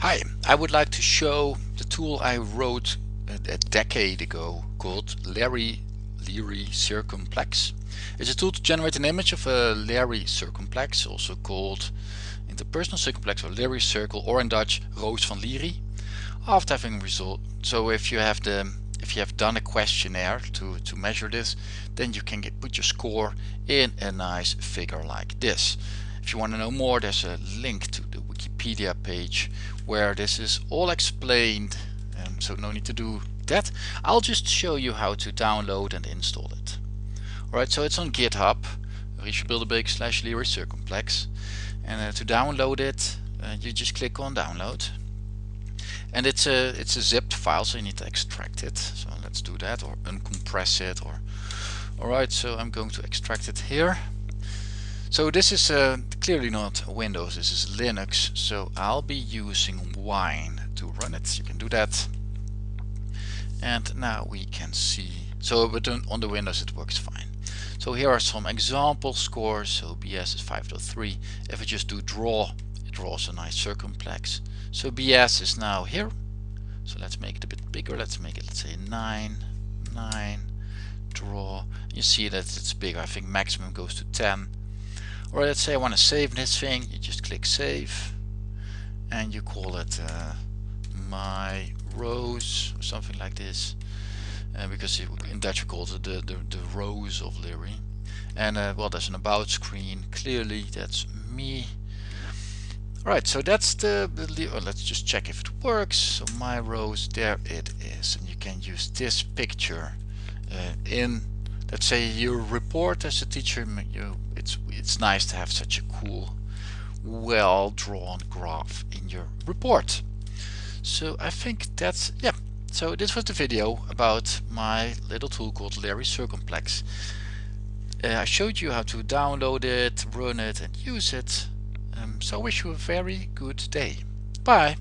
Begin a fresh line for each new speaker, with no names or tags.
Hi, I would like to show the tool I wrote a, a decade ago called Larry Leary Circumplex. It's a tool to generate an image of a Leary circumplex, also called interpersonal circumplex or Leary circle, or in Dutch Roos van Leary. After having result, so if you have the if you have done a questionnaire to to measure this, then you can get put your score in a nice figure like this. If you want to know more, there's a link to Wikipedia page where this is all explained um, so no need to do that. I'll just show you how to download and install it. Alright, so it's on GitHub, Richard Bilderbeek slash Leary Circumplex. And uh, to download it, uh, you just click on download. And it's a it's a zipped file, so you need to extract it. So let's do that, or uncompress it, or alright. So I'm going to extract it here. So this is uh, clearly not Windows, this is Linux, so I'll be using Wine to run it. You can do that. And now we can see, so but on the Windows it works fine. So here are some example scores, so BS is 5.3. If I just do draw, it draws a nice circumplex. So BS is now here. So let's make it a bit bigger, let's make it, let's say 9, 9, draw. You see that it's bigger, I think maximum goes to 10 or let's say I want to save this thing you just click save and you call it uh, my rows or something like this uh, because in Dutch we call it the, the, the rose of Leary and uh, well there's an about screen clearly that's me Alright, so that's the, the oh, let's just check if it works. So my rows, there it is. And you can use this picture uh, in let's say you report as a teacher you it's it's nice to have such a cool well drawn graph in your report. So I think that's yeah. So this was the video about my little tool called Leary Circumplex. Uh, I showed you how to download it run it and use it. Um, so I wish you a very good day. Bye